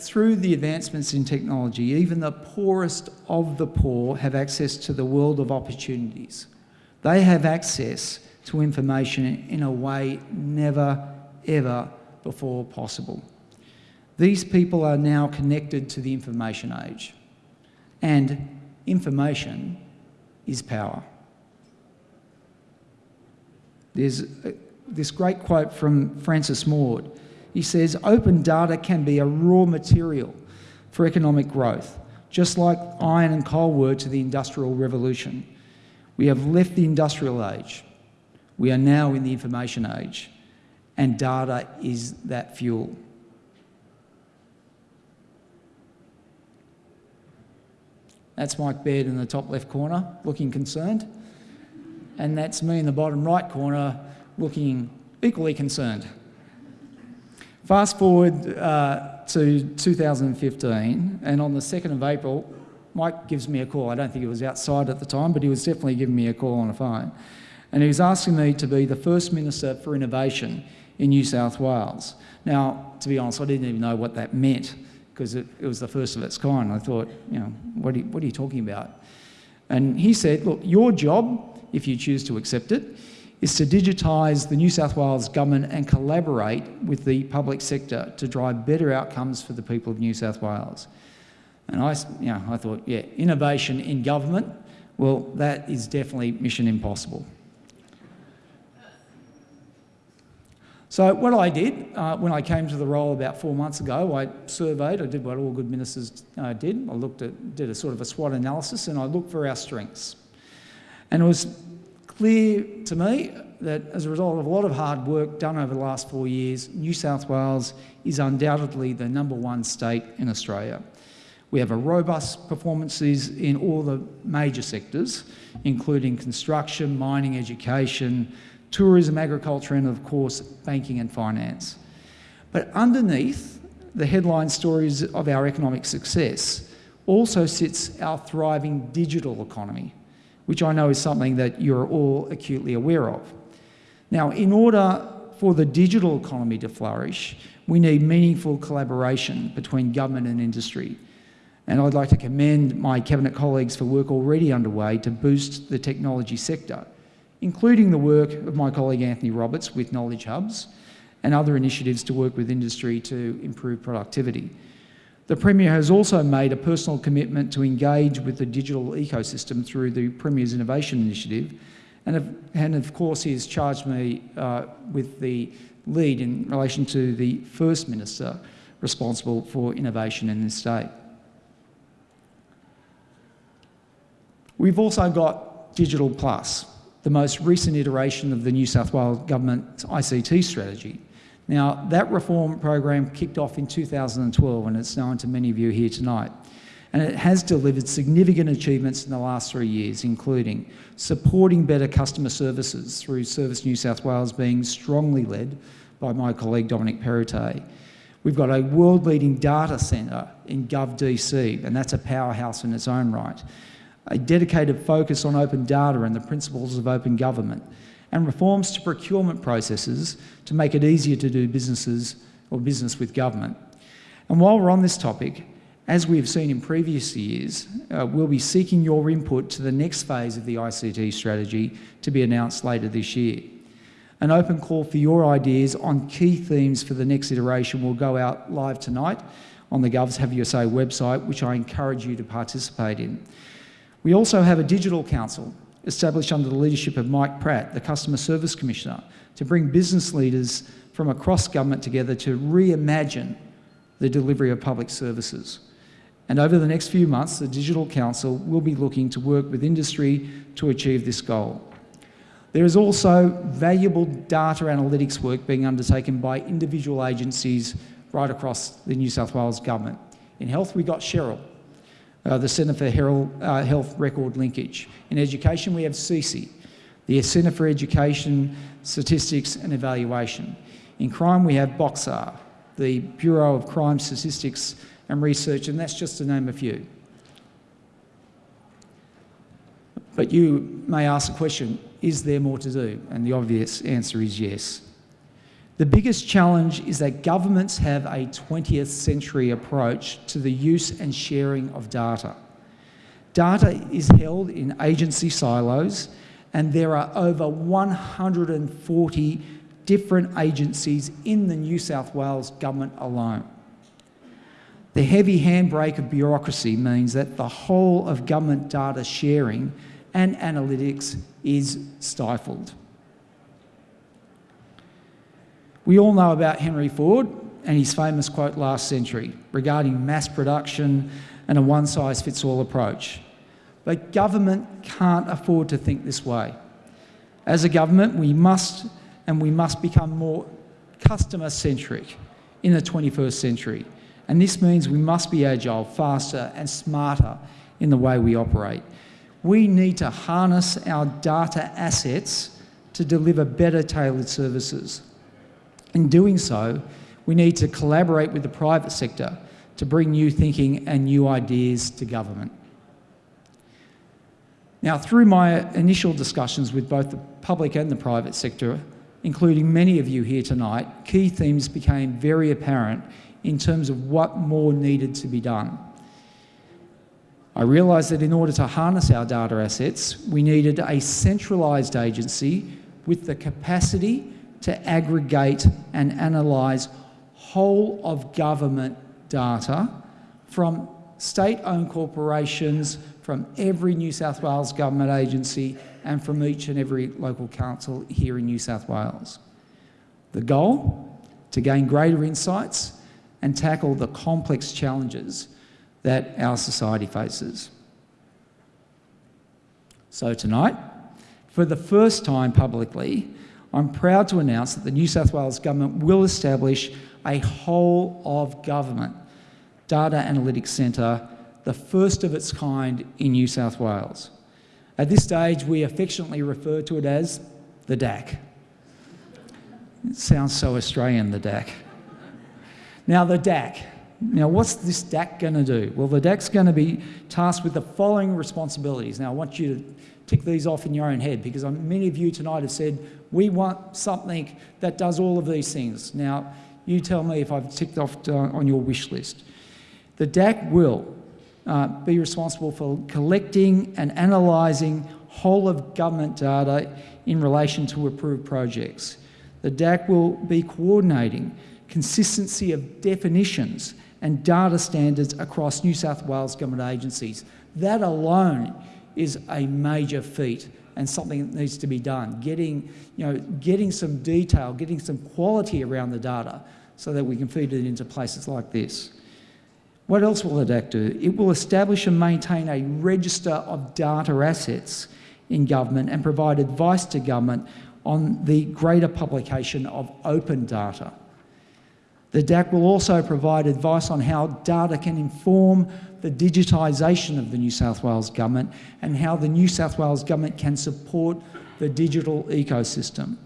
through the advancements in technology, even the poorest of the poor have access to the world of opportunities. They have access to information in a way never, ever before possible. These people are now connected to the information age. And information is power. There's this great quote from Francis Maude. He says, open data can be a raw material for economic growth, just like iron and coal were to the Industrial Revolution. We have left the industrial age. We are now in the information age, and data is that fuel. That's Mike Baird in the top left corner, looking concerned. And that's me in the bottom right corner, looking equally concerned. Fast forward uh, to 2015, and on the 2nd of April, Mike gives me a call. I don't think he was outside at the time, but he was definitely giving me a call on the phone. And he was asking me to be the first Minister for Innovation in New South Wales. Now, to be honest, I didn't even know what that meant because it, it, was the first of its kind. I thought, you know, what are you, what are you talking about? And he said, look, your job, if you choose to accept it, is to digitise the New South Wales government and collaborate with the public sector to drive better outcomes for the people of New South Wales. And I, you know, I thought, yeah, innovation in government, well, that is definitely mission impossible. So what I did uh, when I came to the role about four months ago, I surveyed, I did what all good ministers uh, did. I looked at, did a sort of a SWOT analysis and I looked for our strengths. And it was clear to me that as a result of a lot of hard work done over the last four years, New South Wales is undoubtedly the number one state in Australia. We have a robust performances in all the major sectors, including construction, mining, education, tourism, agriculture, and of course, banking and finance. But underneath the headline stories of our economic success also sits our thriving digital economy, which I know is something that you're all acutely aware of. Now, in order for the digital economy to flourish, we need meaningful collaboration between government and industry. And I'd like to commend my Cabinet colleagues for work already underway to boost the technology sector, including the work of my colleague Anthony Roberts with Knowledge Hubs and other initiatives to work with industry to improve productivity. The Premier has also made a personal commitment to engage with the digital ecosystem through the Premier's Innovation Initiative. And of, and of course, he has charged me uh, with the lead in relation to the First Minister responsible for innovation in this state. We've also got Digital Plus, the most recent iteration of the New South Wales Government's ICT strategy. Now, that reform program kicked off in 2012 and it's known to many of you here tonight. And it has delivered significant achievements in the last three years, including supporting better customer services through Service New South Wales being strongly led by my colleague Dominic Perrottet. We've got a world-leading data centre in GovDC, and that's a powerhouse in its own right. A dedicated focus on open data and the principles of open government, and reforms to procurement processes to make it easier to do businesses or business with government. And while we're on this topic, as we have seen in previous years, uh, we'll be seeking your input to the next phase of the ICT strategy to be announced later this year. An open call for your ideas on key themes for the next iteration will go out live tonight on the Govs Have Your Say website, which I encourage you to participate in. We also have a digital council established under the leadership of Mike Pratt, the Customer Service Commissioner, to bring business leaders from across government together to reimagine the delivery of public services. And over the next few months, the Digital Council will be looking to work with industry to achieve this goal. There is also valuable data analytics work being undertaken by individual agencies right across the New South Wales Government. In health, we got CHeReL, uh, the Centre for uh, Health Record Linkage. In education, we have CC, the Centre for Education, Statistics and Evaluation. In crime, we have BOCSAR, the Bureau of Crime Statistics and Research, and that's just to name a few. But you may ask the question, is there more to do? And the obvious answer is yes. The biggest challenge is that governments have a 20th century approach to the use and sharing of data. Data is held in agency silos and there are over 140 different agencies in the New South Wales government alone. The heavy handbrake of bureaucracy means that the whole of government data sharing and analytics is stifled. We all know about Henry Ford and his famous quote last century regarding mass production and a one-size-fits-all approach. But government can't afford to think this way. As a government, we must and we must become more customer-centric in the 21st century. And this means we must be agile, faster and smarter in the way we operate. We need to harness our data assets to deliver better tailored services. In doing so, we need to collaborate with the private sector to bring new thinking and new ideas to government. Now, through my initial discussions with both the public and the private sector, including many of you here tonight, key themes became very apparent in terms of what more needed to be done. I realised that in order to harness our data assets, we needed a centralised agency with the capacity to aggregate and analyse whole of government data from state-owned corporations, from every New South Wales government agency and from each and every local council here in New South Wales. The goal? To gain greater insights and tackle the complex challenges that our society faces. So tonight, for the first time publicly, I'm proud to announce that the New South Wales Government will establish a whole of government data analytics centre, the first of its kind in New South Wales. At this stage, we affectionately refer to it as the DAC. It sounds so Australian, the DAC. Now, the DAC. Now, what's this DAC going to do? Well, the DAC's going to be tasked with the following responsibilities. Now, I want you to tick these off in your own head because many of you tonight have said, we want something that does all of these things. Now, you tell me if I've ticked off uh, on your wish list. The DAC will uh, be responsible for collecting and analysing whole of government data in relation to approved projects. The DAC will be coordinating consistency of definitions and data standards across New South Wales government agencies. That alone is a major feat and something that needs to be done. Getting, you know, getting some detail, getting some quality around the data so that we can feed it into places like this. What else will DAC do? It will establish and maintain a register of data assets in government and provide advice to government on the greater publication of open data. The DAC will also provide advice on how data can inform the digitisation of the New South Wales Government and how the New South Wales Government can support the digital ecosystem.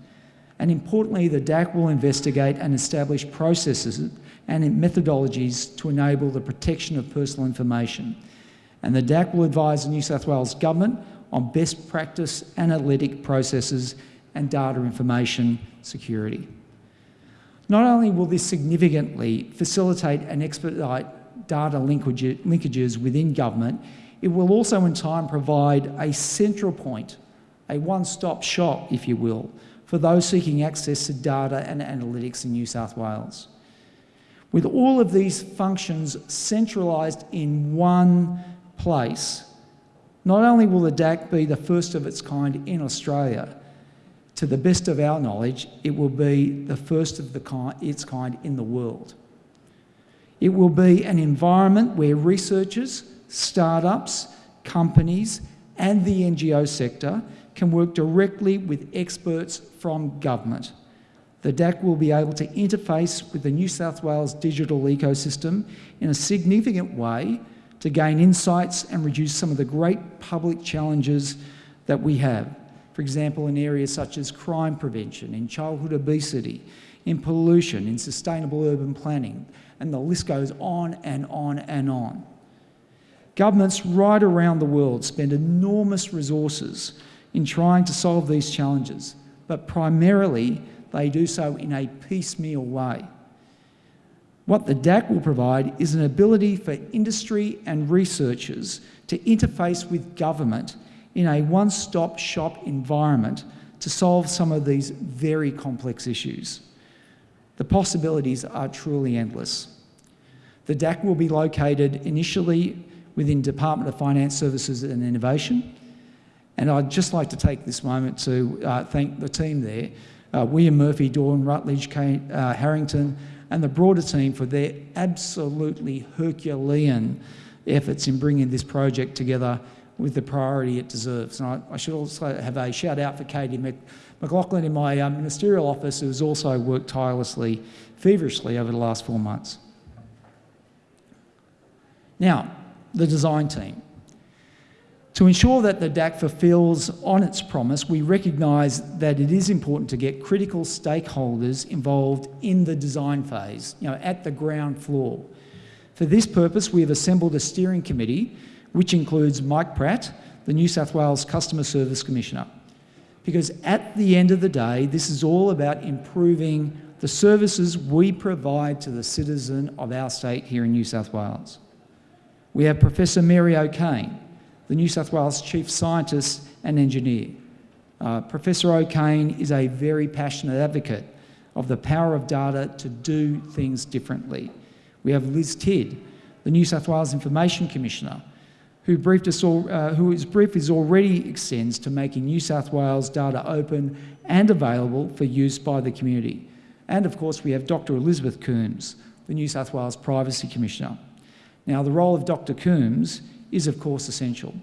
And importantly, the DAC will investigate and establish processes and methodologies to enable the protection of personal information. And the DAC will advise the New South Wales Government on best practice analytic processes and data information security. Not only will this significantly facilitate and expedite data linkages within government, it will also in time provide a central point, a one-stop shop, if you will, for those seeking access to data and analytics in New South Wales. With all of these functions centralised in one place, not only will the DAC be the first of its kind in Australia, to the best of our knowledge, it will be the first of the kind, its kind in the world. It will be an environment where researchers, startups, companies and the NGO sector can work directly with experts from government the DAC will be able to interface with the New South Wales digital ecosystem in a significant way to gain insights and reduce some of the great public challenges that we have. For example, in areas such as crime prevention, in childhood obesity, in pollution, in sustainable urban planning, and the list goes on and on and on. Governments right around the world spend enormous resources in trying to solve these challenges, but primarily they do so in a piecemeal way. What the DAC will provide is an ability for industry and researchers to interface with government in a one-stop shop environment to solve some of these very complex issues. The possibilities are truly endless. The DAC will be located initially within Department of Finance Services and Innovation, and I'd just like to take this moment to uh, thank the team there, uh, William Murphy, Dawn Rutledge, Kate uh, Harrington, and the broader team for their absolutely Herculean efforts in bringing this project together with the priority it deserves. And I, I should also have a shout out for Katie McLaughlin in my uh, ministerial office, who has also worked tirelessly, feverishly over the last four months. Now, the design team. To ensure that the DAC fulfills on its promise, we recognise that it is important to get critical stakeholders involved in the design phase, you know, at the ground floor. For this purpose, we have assembled a steering committee, which includes Mike Pratt, the New South Wales Customer Service Commissioner. Because at the end of the day, this is all about improving the services we provide to the citizen of our state here in New South Wales. We have Professor Mary O'Kane, the New South Wales Chief Scientist and Engineer. Uh, Professor O'Kane is a very passionate advocate of the power of data to do things differently. We have Liz Tydd, the New South Wales Information Commissioner, who briefed us all, uh, whose brief is already extends to making New South Wales data open and available for use by the community. And of course, we have Dr. Elizabeth Coombs, the New South Wales Privacy Commissioner. Now, the role of Dr. Coombs is of course essential.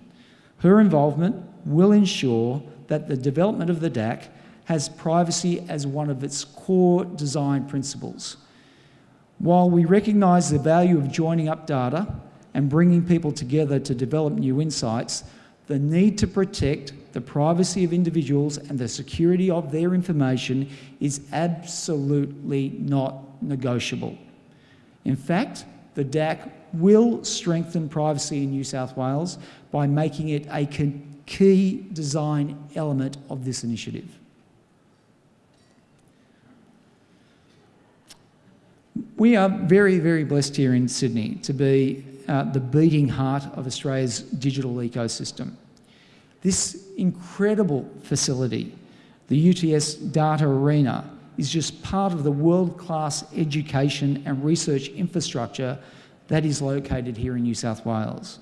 Her involvement will ensure that the development of the DAC has privacy as one of its core design principles. While we recognise the value of joining up data and bringing people together to develop new insights, the need to protect the privacy of individuals and the security of their information is absolutely not negotiable. In fact, the DAC will strengthen privacy in New South Wales by making it a key design element of this initiative. We are very, very blessed here in Sydney to be uh, the beating heart of Australia's digital ecosystem. This incredible facility, the UTS Data Arena, is just part of the world-class education and research infrastructure that is located here in New South Wales.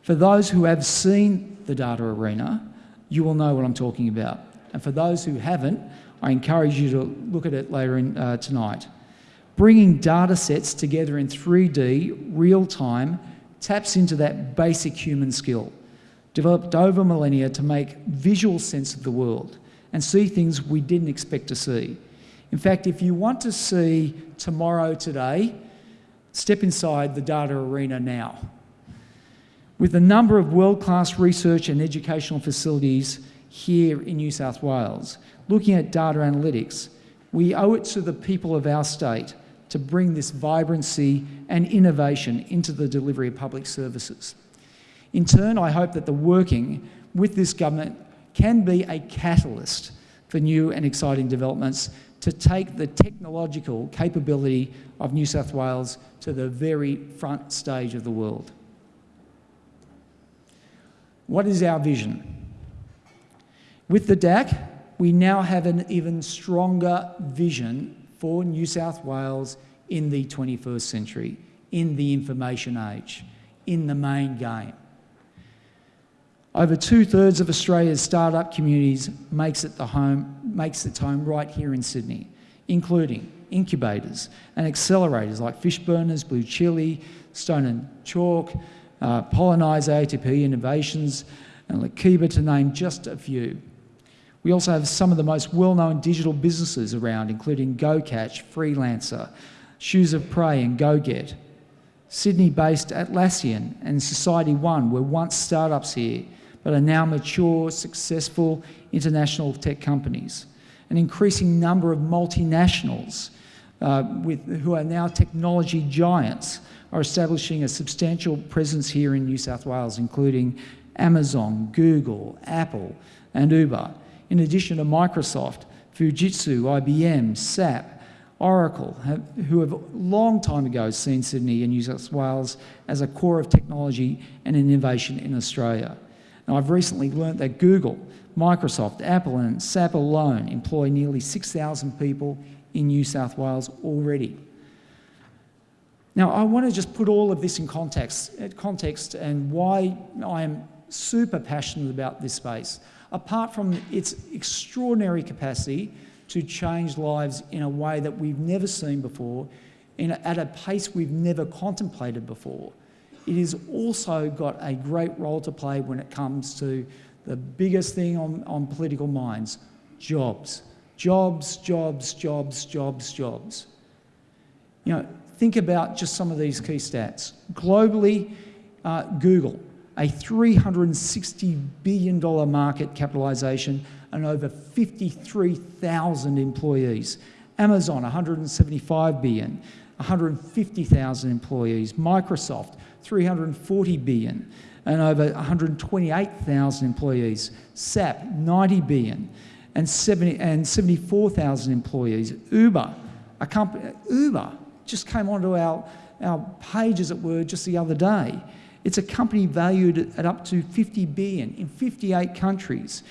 For those who have seen the data arena, you will know what I'm talking about. And for those who haven't, I encourage you to look at it later in, uh, tonight. Bringing data sets together in 3D, real time, taps into that basic human skill, developed over millennia to make visual sense of the world and see things we didn't expect to see. In fact, if you want to see tomorrow today, Step inside the data arena now. With a number of world-class research and educational facilities here in New South Wales, looking at data analytics, we owe it to the people of our state to bring this vibrancy and innovation into the delivery of public services. In turn, I hope that the working with this government can be a catalyst for new and exciting developments to take the technological capability of New South Wales to the very front stage of the world. What is our vision? With the DAC, we now have an even stronger vision for New South Wales in the 21st century, in the information age, in the main game. Over two-thirds of Australia's startup communities makes it the home, makes its home right here in Sydney, including incubators and accelerators like Fishburners, BlueChilli, Stone and Chalk, uh, ATP Innovations, and Lakeba to name just a few. We also have some of the most well-known digital businesses around, including GoCatch, Freelancer, Shoes of Prey and GoGet. Sydney-based Atlassian and SocietyOne were once startups here, but are now mature, successful international tech companies. An increasing number of multinationals uh, with, who are now technology giants are establishing a substantial presence here in New South Wales, including Amazon, Google, Apple and Uber, in addition to Microsoft, Fujitsu, IBM, SAP, Oracle, have, who have long time ago seen Sydney and New South Wales as a core of technology and innovation in Australia. And I've recently learnt that Google, Microsoft, Apple and SAP alone employ nearly 6,000 people in New South Wales already. Now, I want to just put all of this in context, eh, context and why I am super passionate about this space. Apart from its extraordinary capacity to change lives in a way that we've never seen before, a, at a pace we've never contemplated before, it has also got a great role to play when it comes to the biggest thing on, on political minds, jobs. Jobs, jobs, jobs, jobs, jobs. You know, think about just some of these key stats. Globally, uh, Google, a $360 billion market capitalisation and over 53,000 employees. Amazon, 175 billion, 150,000 employees. Microsoft, 340 billion and over 128,000 employees. SAP, 90 billion and, 70, and 74,000 employees. Uber, a company, Uber just came onto our, our page, as it were, just the other day. It's a company valued at up to 50 billion in 58 countries,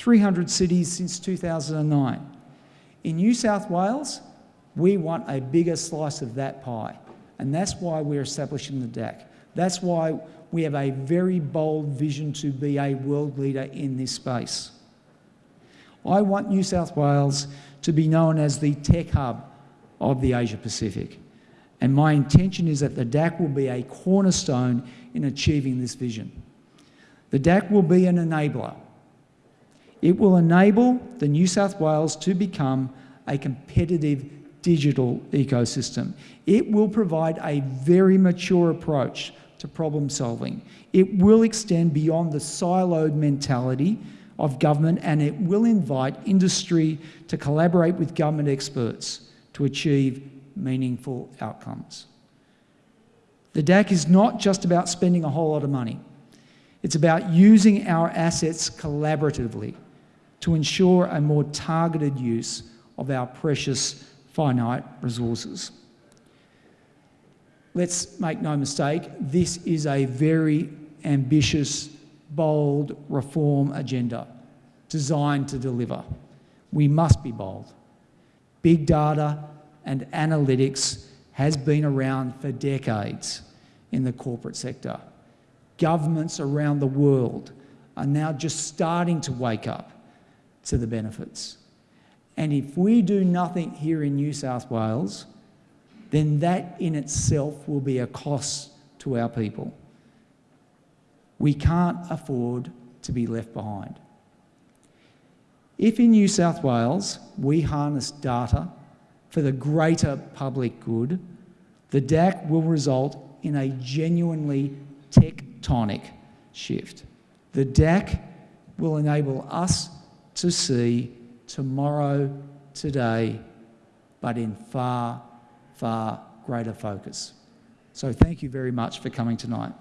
300 cities since 2009. In New South Wales, we want a bigger slice of that pie, and that's why we're establishing the DAC. That's why we have a very bold vision to be a world leader in this space. I want New South Wales to be known as the tech hub of the Asia Pacific. And my intention is that the DAC will be a cornerstone in achieving this vision. The DAC will be an enabler. It will enable the New South Wales to become a competitive digital ecosystem. It will provide a very mature approach to problem solving. It will extend beyond the siloed mentality of government and it will invite industry to collaborate with government experts to achieve meaningful outcomes. The DAC is not just about spending a whole lot of money. It's about using our assets collaboratively to ensure a more targeted use of our precious finite resources. Let's make no mistake, this is a very ambitious, bold reform agenda designed to deliver. We must be bold. Big data and analytics has been around for decades in the corporate sector. Governments around the world are now just starting to wake up to the benefits. And if we do nothing here in New South Wales, then that in itself will be a cost to our people. We can't afford to be left behind. If in New South Wales we harness data for the greater public good, the DAC will result in a genuinely tectonic shift. The DAC will enable us to see tomorrow, today, but in far, far greater focus. So thank you very much for coming tonight.